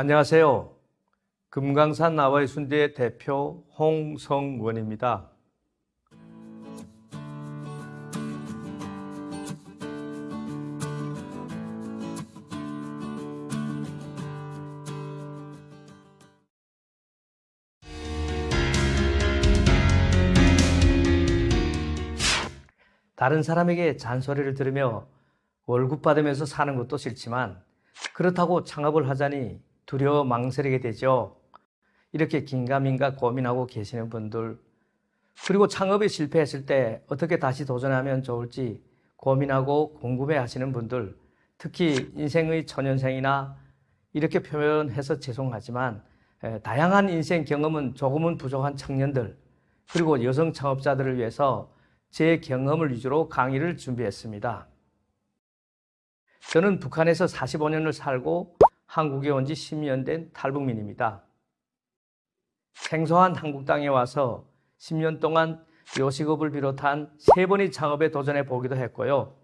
안녕하세요. 금강산 나와의 순대 대표 홍성원입니다. 다른 사람에게 잔소리를 들으며 월급 받으면서 사는 것도 싫지만 그렇다고 창업을 하자니 두려워 망설이게 되죠. 이렇게 긴가민가 고민하고 계시는 분들 그리고 창업에 실패했을 때 어떻게 다시 도전하면 좋을지 고민하고 궁금해 하시는 분들 특히 인생의 초년생이나 이렇게 표현해서 죄송하지만 다양한 인생 경험은 조금은 부족한 청년들 그리고 여성 창업자들을 위해서 제 경험을 위주로 강의를 준비했습니다. 저는 북한에서 45년을 살고 한국에 온 지 10년 된 탈북민입니다. 생소한 한국 땅에 와서 10년 동안 요식업을 비롯한 세 번의 창업에 도전해 보기도 했고요.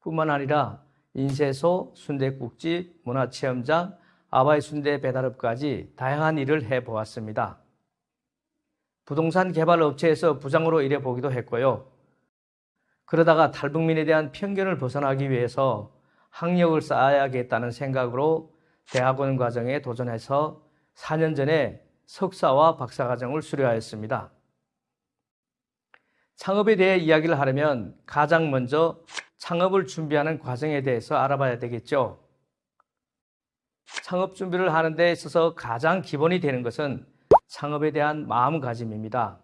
뿐만 아니라 인쇄소, 순대국집, 문화체험장, 아바이 순대 배달업까지 다양한 일을 해 보았습니다. 부동산 개발 업체에서 부장으로 일해 보기도 했고요. 그러다가 탈북민에 대한 편견을 벗어나기 위해서 학력을 쌓아야겠다는 생각으로 대학원 과정에 도전해서 4년 전에 석사와 박사과정을 수료하였습니다. 창업에 대해 이야기를 하려면 가장 먼저 창업을 준비하는 과정에 대해서 알아봐야 되겠죠. 창업 준비를 하는 데 있어서 가장 기본이 되는 것은 창업에 대한 마음가짐입니다.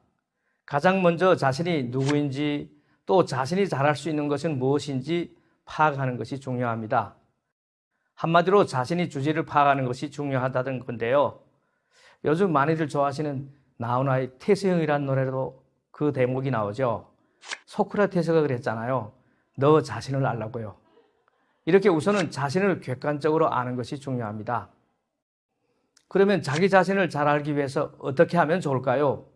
가장 먼저 자신이 누구인지 또 자신이 잘할 수 있는 것은 무엇인지 파악하는 것이 중요합니다. 한마디로 자신이 주제를 파악하는 것이 중요하다는 건데요. 요즘 많이들 좋아하시는 나훈아의 태세형이라는 노래로 그 대목이 나오죠. 소크라테스가 그랬잖아요. 너 자신을 알라고요. 이렇게 우선은 자신을 객관적으로 아는 것이 중요합니다. 그러면 자기 자신을 잘 알기 위해서 어떻게 하면 좋을까요?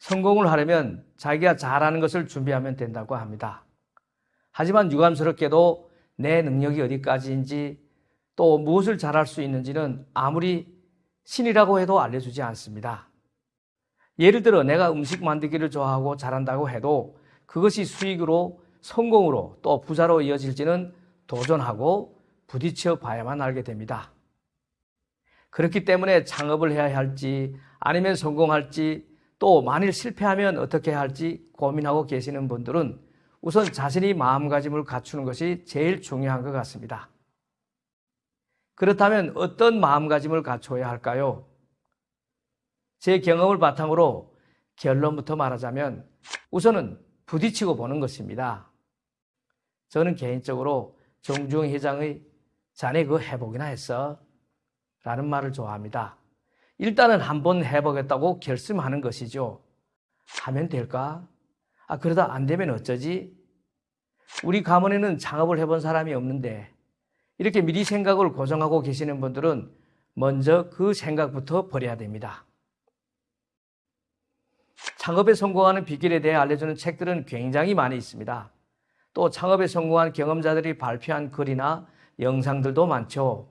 성공을 하려면 자기가 잘하는 것을 준비하면 된다고 합니다. 하지만 유감스럽게도 내 능력이 어디까지인지 또 무엇을 잘할 수 있는지는 아무리 신이라고 해도 알려주지 않습니다. 예를 들어 내가 음식 만들기를 좋아하고 잘한다고 해도 그것이 수익으로 성공으로 또 부자로 이어질지는 도전하고 부딪혀 봐야만 알게 됩니다. 그렇기 때문에 창업을 해야 할지 아니면 성공할지 또 만일 실패하면 어떻게 할지 고민하고 계시는 분들은 우선 자신이 마음가짐을 갖추는 것이 제일 중요한 것 같습니다. 그렇다면 어떤 마음가짐을 갖춰야 할까요? 제 경험을 바탕으로 결론부터 말하자면 우선은 부딪히고 보는 것입니다. 저는 개인적으로 정주영 회장의 자네 그거 해보기나 했어 라는 말을 좋아합니다. 일단은 한번 해보겠다고 결심하는 것이죠. 하면 될까? 아, 그러다 안 되면 어쩌지? 우리 가문에는 창업을 해본 사람이 없는데 이렇게 미리 생각을 고정하고 계시는 분들은 먼저 그 생각부터 버려야 됩니다. 창업에 성공하는 비결에 대해 알려주는 책들은 굉장히 많이 있습니다. 또 창업에 성공한 경험자들이 발표한 글이나 영상들도 많죠.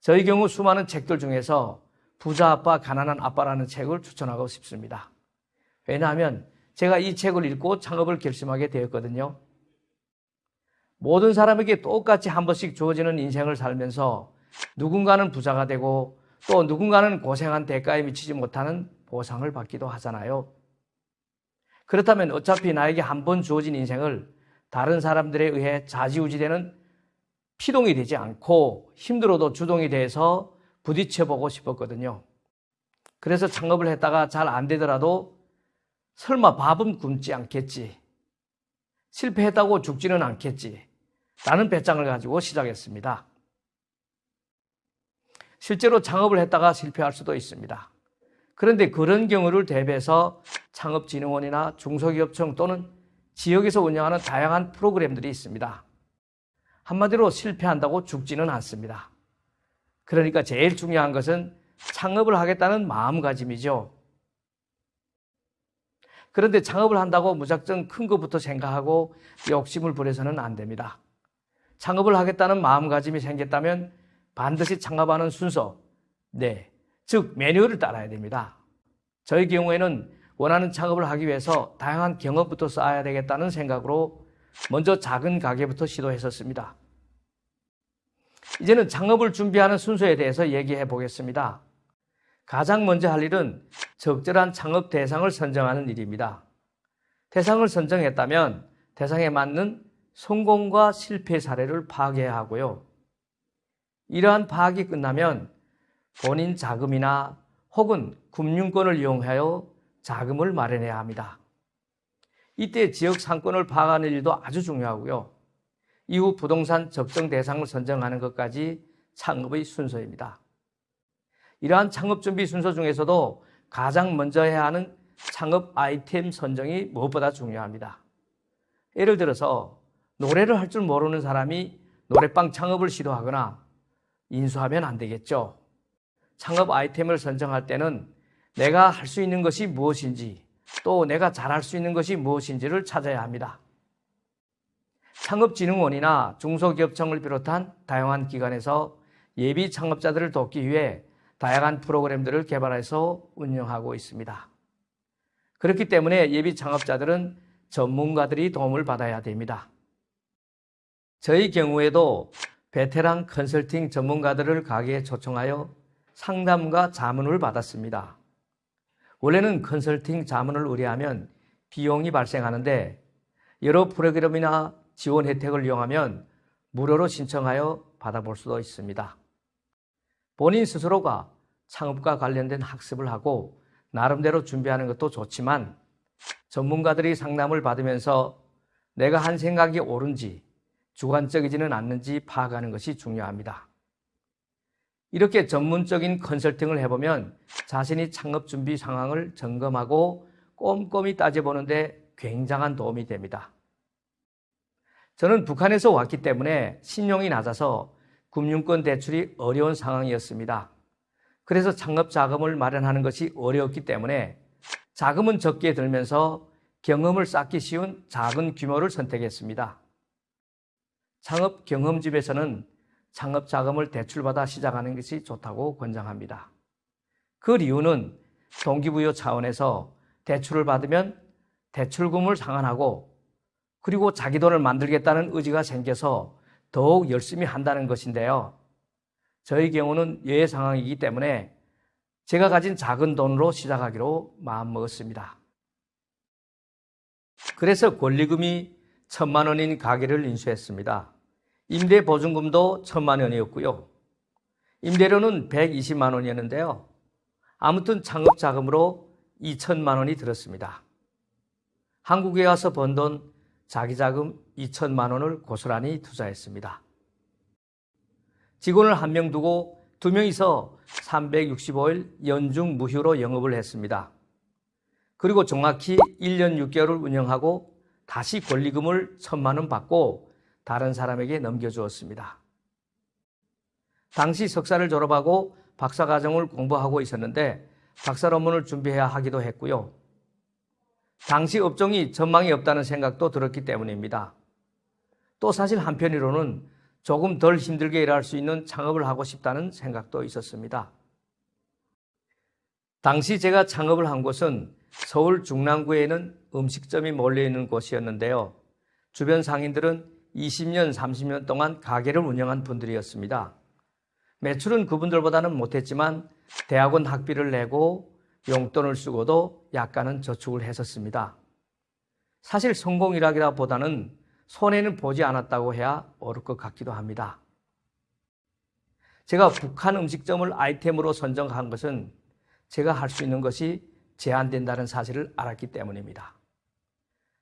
저희 경우 수많은 책들 중에서 부자 아빠, 가난한 아빠라는 책을 추천하고 싶습니다. 왜냐하면 제가 이 책을 읽고 창업을 결심하게 되었거든요. 모든 사람에게 똑같이 한 번씩 주어지는 인생을 살면서 누군가는 부자가 되고 또 누군가는 고생한 대가에 미치지 못하는 보상을 받기도 하잖아요. 그렇다면 어차피 나에게 한 번 주어진 인생을 다른 사람들에 의해 자지우지되는 피동이 되지 않고 힘들어도 주동이 돼서 부딪혀보고 싶었거든요. 그래서 창업을 했다가 잘 안 되더라도 설마 밥은 굶지 않겠지. 실패했다고 죽지는 않겠지. 라는 배짱을 가지고 시작했습니다. 실제로 창업을 했다가 실패할 수도 있습니다. 그런데 그런 경우를 대비해서 창업진흥원이나 중소기업청 또는 지역에서 운영하는 다양한 프로그램들이 있습니다. 한마디로 실패한다고 죽지는 않습니다. 그러니까 제일 중요한 것은 창업을 하겠다는 마음가짐이죠. 그런데 창업을 한다고 무작정 큰 것부터 생각하고 욕심을 부려서는 안 됩니다. 창업을 하겠다는 마음가짐이 생겼다면 반드시 창업하는 순서, 네, 즉 매뉴얼을 따라야 됩니다. 저희 경우에는 원하는 창업을 하기 위해서 다양한 경험부터 쌓아야 되겠다는 생각으로 먼저 작은 가게부터 시도했었습니다. 이제는 창업을 준비하는 순서에 대해서 얘기해 보겠습니다. 가장 먼저 할 일은 적절한 창업 대상을 선정하는 일입니다. 대상을 선정했다면 대상에 맞는 성공과 실패 사례를 파악해야 하고요. 이러한 파악이 끝나면 본인 자금이나 혹은 금융권을 이용하여 자금을 마련해야 합니다. 이때 지역 상권을 파악하는 일도 아주 중요하고요. 이후 부동산 적정 대상을 선정하는 것까지 창업의 순서입니다. 이러한 창업 준비 순서 중에서도 가장 먼저 해야 하는 창업 아이템 선정이 무엇보다 중요합니다. 예를 들어서 노래를 할 줄 모르는 사람이 노래방 창업을 시도하거나 인수하면 안 되겠죠. 창업 아이템을 선정할 때는 내가 할 수 있는 것이 무엇인지 또 내가 잘할 수 있는 것이 무엇인지를 찾아야 합니다. 창업진흥원이나 중소기업청을 비롯한 다양한 기관에서 예비 창업자들을 돕기 위해 다양한 프로그램들을 개발해서 운영하고 있습니다. 그렇기 때문에 예비 창업자들은 전문가들이 도움을 받아야 됩니다. 저희 경우에도 베테랑 컨설팅 전문가들을 가게에 초청하여 상담과 자문을 받았습니다. 원래는 컨설팅 자문을 의뢰하면 비용이 발생하는데 여러 프로그램이나 지원 혜택을 이용하면 무료로 신청하여 받아볼 수도 있습니다. 본인 스스로가 창업과 관련된 학습을 하고 나름대로 준비하는 것도 좋지만 전문가들이 상담을 받으면서 내가 한 생각이 옳은지 주관적이지는 않는지 파악하는 것이 중요합니다. 이렇게 전문적인 컨설팅을 해보면 자신이 창업 준비 상황을 점검하고 꼼꼼히 따져보는데 굉장한 도움이 됩니다. 저는 북한에서 왔기 때문에 신용이 낮아서 금융권 대출이 어려운 상황이었습니다. 그래서 창업 자금을 마련하는 것이 어려웠기 때문에 자금은 적게 들면서 경험을 쌓기 쉬운 작은 규모를 선택했습니다. 창업 경험집에서는 창업 자금을 대출받아 시작하는 것이 좋다고 권장합니다. 그 이유는 동기부여 차원에서 대출을 받으면 대출금을 상환하고 그리고 자기 돈을 만들겠다는 의지가 생겨서 더욱 열심히 한다는 것인데요. 저희 경우는 예외 상황이기 때문에 제가 가진 작은 돈으로 시작하기로 마음먹었습니다. 그래서 권리금이 천만 원인 가게를 인수했습니다. 임대 보증금도 천만 원이었고요. 임대료는 120만 원이었는데요. 아무튼 창업 자금으로 2천만 원이 들었습니다. 한국에 와서 번 돈 자기 자금 2천만 원을 고스란히 투자했습니다. 직원을 한 명 두고 두 명이서 365일 연중 무휴로 영업을 했습니다. 그리고 정확히 1년 6개월을 운영하고 다시 권리금을 천만 원 받고 다른 사람에게 넘겨주었습니다. 당시 석사를 졸업하고 박사과정을 공부하고 있었는데 박사 논문을 준비해야 하기도 했고요. 당시 업종이 전망이 없다는 생각도 들었기 때문입니다. 또 사실 한편으로는 조금 덜 힘들게 일할 수 있는 창업을 하고 싶다는 생각도 있었습니다. 당시 제가 창업을 한 곳은 서울 중랑구에는 음식점이 몰려 있는 곳이었는데요. 주변 상인들은 20년, 30년 동안 가게를 운영한 분들이었습니다. 매출은 그분들보다는 못했지만 대학원 학비를 내고 용돈을 쓰고도 약간은 저축을 했었습니다. 사실 성공이라기보다는 손해는 보지 않았다고 해야 옳을 것 같기도 합니다. 제가 북한 음식점을 아이템으로 선정한 것은 제가 할 수 있는 것이 제한된다는 사실을 알았기 때문입니다.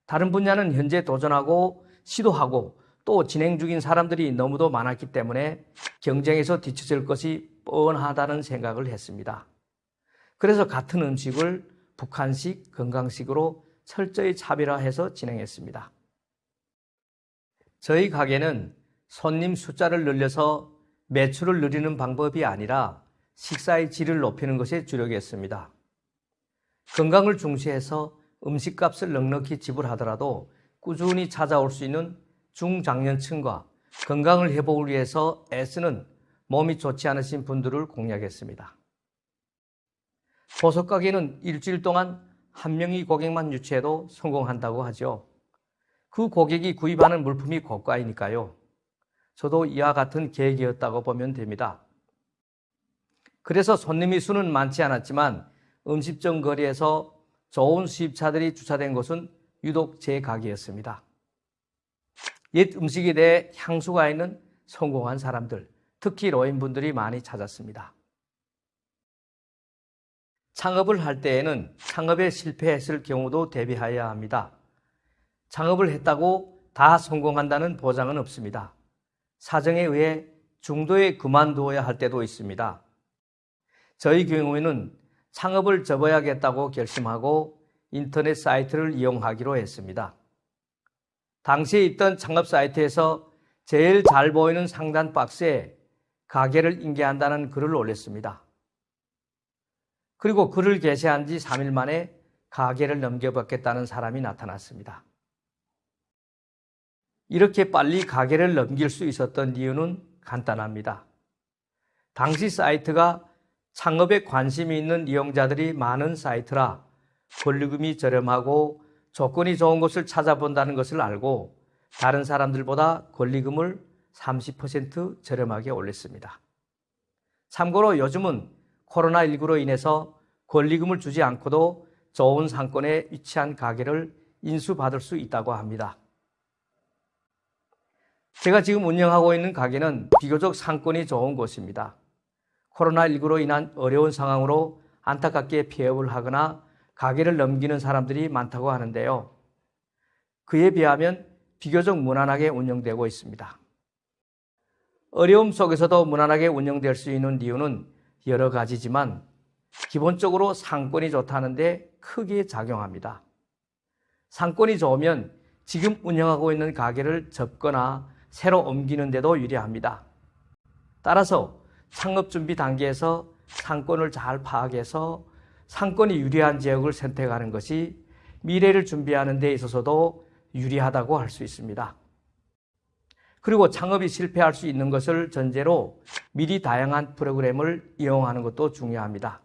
다른 분야는 현재 도전하고 시도하고 또 진행 중인 사람들이 너무도 많았기 때문에 경쟁에서 뒤처질 것이 뻔하다는 생각을 했습니다. 그래서 같은 음식을 북한식, 건강식으로 철저히 차별화해서 진행했습니다. 저희 가게는 손님 숫자를 늘려서 매출을 늘리는 방법이 아니라 식사의 질을 높이는 것에 주력했습니다. 건강을 중시해서 음식값을 넉넉히 지불하더라도 꾸준히 찾아올 수 있는 중장년층과 건강을 회복을 위해서 애쓰는 몸이 좋지 않으신 분들을 공략했습니다. 보석 가게는 일주일 동안 한 명의 고객만 유치해도 성공한다고 하죠. 그 고객이 구입하는 물품이 고가이니까요. 저도 이와 같은 계획이었다고 보면 됩니다. 그래서 손님의 수는 많지 않았지만 음식점 거리에서 좋은 수입차들이 주차된 곳은 유독 제 가게였습니다. 옛 음식에 대해 향수가 있는 성공한 사람들, 특히 노인분들이 많이 찾았습니다. 창업을 할 때에는 창업에 실패했을 경우도 대비하여야 합니다. 창업을 했다고 다 성공한다는 보장은 없습니다. 사정에 의해 중도에 그만두어야 할 때도 있습니다. 저희 경우에는 창업을 접어야겠다고 결심하고 인터넷 사이트를 이용하기로 했습니다. 당시에 있던 창업 사이트에서 제일 잘 보이는 상단 박스에 가게를 인계한다는 글을 올렸습니다. 그리고 글을 게시한 지 3일 만에 가게를 넘겨받겠다는 사람이 나타났습니다. 이렇게 빨리 가게를 넘길 수 있었던 이유는 간단합니다. 당시 사이트가 창업에 관심이 있는 이용자들이 많은 사이트라 권리금이 저렴하고 조건이 좋은 곳을 찾아본다는 것을 알고 다른 사람들보다 권리금을 30% 저렴하게 올렸습니다. 참고로 요즘은 코로나19로 인해서 권리금을 주지 않고도 좋은 상권에 위치한 가게를 인수받을 수 있다고 합니다. 제가 지금 운영하고 있는 가게는 비교적 상권이 좋은 곳입니다. 코로나19로 인한 어려운 상황으로 안타깝게 폐업을 하거나 가게를 넘기는 사람들이 많다고 하는데요. 그에 비하면 비교적 무난하게 운영되고 있습니다. 어려움 속에서도 무난하게 운영될 수 있는 이유는 여러 가지지만 기본적으로 상권이 좋다는데 크게 작용합니다. 상권이 좋으면 지금 운영하고 있는 가게를 접거나 새로 옮기는 데도 유리합니다. 따라서 창업 준비 단계에서 상권을 잘 파악해서 상권이 유리한 지역을 선택하는 것이 미래를 준비하는 데 있어서도 유리하다고 할 수 있습니다. 그리고 창업이 실패할 수 있는 것을 전제로 미리 다양한 프로그램을 이용하는 것도 중요합니다.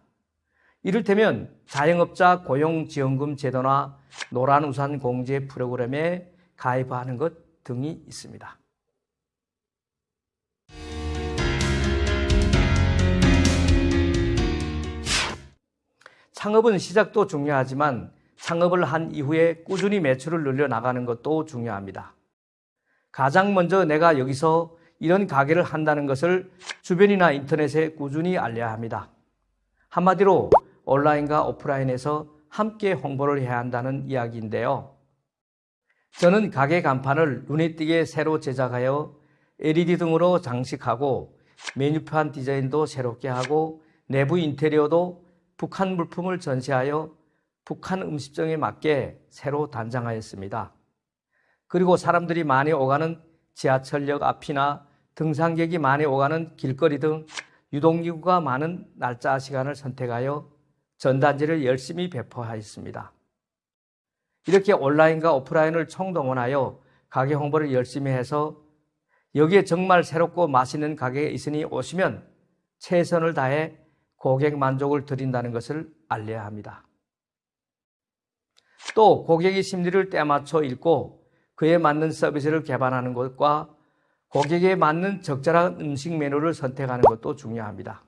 이를테면 자영업자 고용지원금 제도나 노란우산 공제 프로그램에 가입하는 것 등이 있습니다. 창업은 시작도 중요하지만 창업을 한 이후에 꾸준히 매출을 늘려 나가는 것도 중요합니다. 가장 먼저 내가 여기서 이런 가게를 한다는 것을 주변이나 인터넷에 꾸준히 알려야 합니다. 한마디로 온라인과 오프라인에서 함께 홍보를 해야 한다는 이야기인데요. 저는 가게 간판을 눈에 띄게 새로 제작하여 LED 등으로 장식하고 메뉴판 디자인도 새롭게 하고 내부 인테리어도 북한 물품을 전시하여 북한 음식점에 맞게 새로 단장하였습니다. 그리고 사람들이 많이 오가는 지하철역 앞이나 등산객이 많이 오가는 길거리 등 유동인구가 많은 날짜 시간을 선택하여 전단지를 열심히 배포하였습니다. 이렇게 온라인과 오프라인을 총동원하여 가게 홍보를 열심히 해서 여기에 정말 새롭고 맛있는 가게가 있으니 오시면 최선을 다해 고객 만족을 드린다는 것을 알려야 합니다. 또 고객의 심리를 때맞춰 읽고 그에 맞는 서비스를 개발하는 것과 고객에 맞는 적절한 음식 메뉴를 선택하는 것도 중요합니다.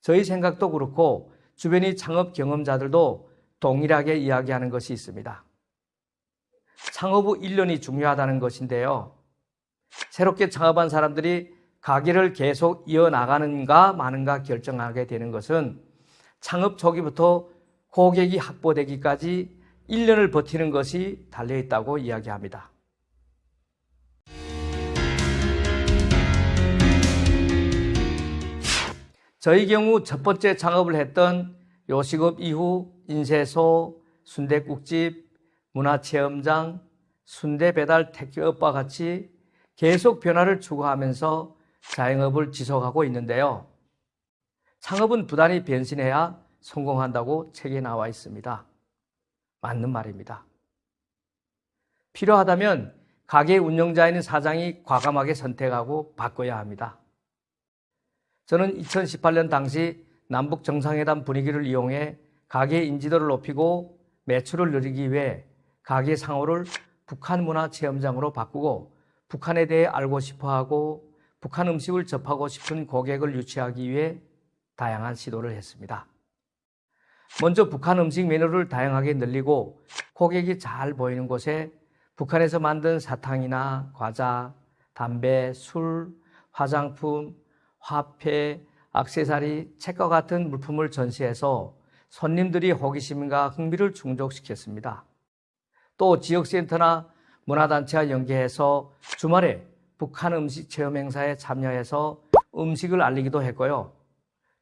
저희 생각도 그렇고 주변의 창업 경험자들도 동일하게 이야기하는 것이 있습니다. 창업 후 1년이 중요하다는 것인데요. 새롭게 창업한 사람들이 가게를 계속 이어나가는가 마는가 결정하게 되는 것은 창업 초기부터 고객이 확보되기까지 1년을 버티는 것이 달려있다고 이야기합니다. 저희 경우 첫 번째 창업을 했던 요식업 이후 인쇄소, 순대국집, 문화체험장, 순대배달 택배업과 같이 계속 변화를 추구하면서 자영업을 지속하고 있는데요. 창업은 부단히 변신해야 성공한다고 책에 나와 있습니다. 맞는 말입니다. 필요하다면 가게 운영자인 사장이 과감하게 선택하고 바꿔야 합니다. 저는 2018년 당시 남북 정상회담 분위기를 이용해 가게 인지도를 높이고 매출을 늘리기 위해 가게 상호를 북한 문화 체험장으로 바꾸고 북한에 대해 알고 싶어 하고 북한 음식을 접하고 싶은 고객을 유치하기 위해 다양한 시도를 했습니다. 먼저 북한 음식 메뉴를 다양하게 늘리고 고객이 잘 보이는 곳에 북한에서 만든 사탕이나 과자, 담배, 술, 화장품, 화폐, 액세서리, 책과 같은 물품을 전시해서 손님들이 호기심과 흥미를 충족시켰습니다. 또 지역센터나 문화단체와 연계해서 주말에 북한 음식 체험 행사에 참여해서 음식을 알리기도 했고요.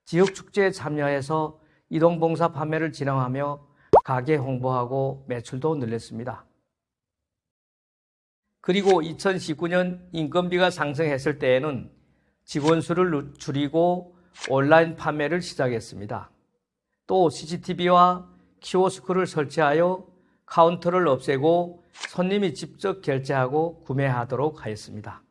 지역 축제에 참여해서 이동봉사 판매를 진행하며 가게 홍보하고 매출도 늘렸습니다. 그리고 2019년 인건비가 상승했을 때에는 직원 수를 줄이고 온라인 판매를 시작했습니다. 또 CCTV와 키오스크를 설치하여 카운터를 없애고 손님이 직접 결제하고 구매하도록 하였습니다.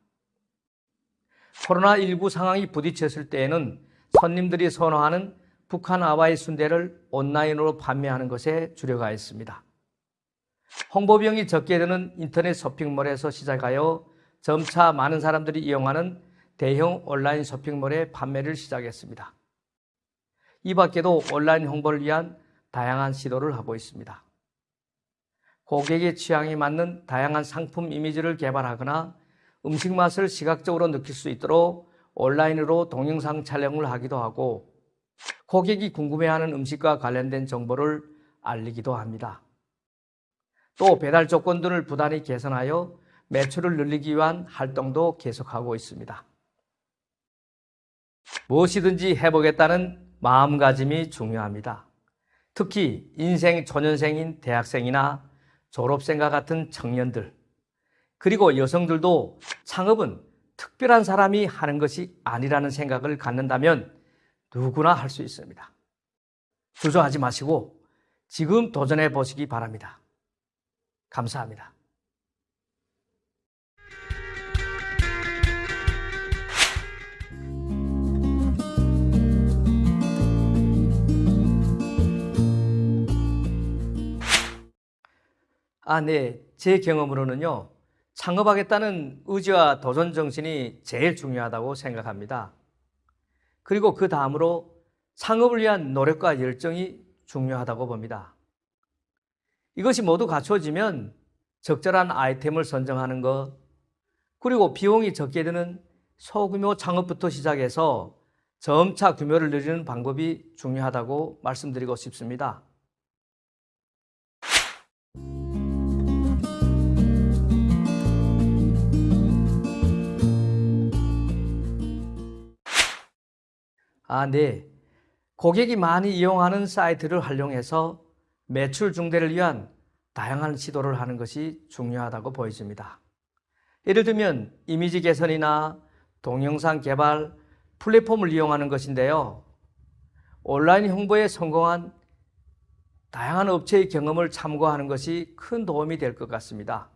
코로나19 상황이 부딪혔을 때에는 손님들이 선호하는 북한 아바이 순대를 온라인으로 판매하는 것에 주력하였습니다. 홍보 비용이 적게 드는 인터넷 쇼핑몰에서 시작하여 점차 많은 사람들이 이용하는 대형 온라인 쇼핑몰의 판매를 시작했습니다. 이 밖에도 온라인 홍보를 위한 다양한 시도를 하고 있습니다. 고객의 취향에 맞는 다양한 상품 이미지를 개발하거나 음식 맛을 시각적으로 느낄 수 있도록 온라인으로 동영상 촬영을 하기도 하고 고객이 궁금해하는 음식과 관련된 정보를 알리기도 합니다. 또 배달 조건들을 부단히 개선하여 매출을 늘리기 위한 활동도 계속하고 있습니다. 무엇이든지 해보겠다는 마음가짐이 중요합니다. 특히 인생 초년생인 대학생이나 졸업생과 같은 청년들, 그리고 여성들도 창업은 특별한 사람이 하는 것이 아니라는 생각을 갖는다면 누구나 할 수 있습니다. 주저하지 마시고 지금 도전해 보시기 바랍니다. 감사합니다. 아, 네. 제 경험으로는요, 창업하겠다는 의지와 도전 정신이 제일 중요하다고 생각합니다. 그리고 그 다음으로 창업을 위한 노력과 열정이 중요하다고 봅니다. 이것이 모두 갖춰지면 적절한 아이템을 선정하는 것, 그리고 비용이 적게 드는 소규모 창업부터 시작해서 점차 규모를 늘리는 방법이 중요하다고 말씀드리고 싶습니다. 아, 네. 고객이 많이 이용하는 사이트를 활용해서 매출 증대를 위한 다양한 시도를 하는 것이 중요하다고 보여집니다. 예를 들면 이미지 개선이나 동영상 개발, 플랫폼을 이용하는 것인데요. 온라인 홍보에 성공한 다양한 업체의 경험을 참고하는 것이 큰 도움이 될 것 같습니다.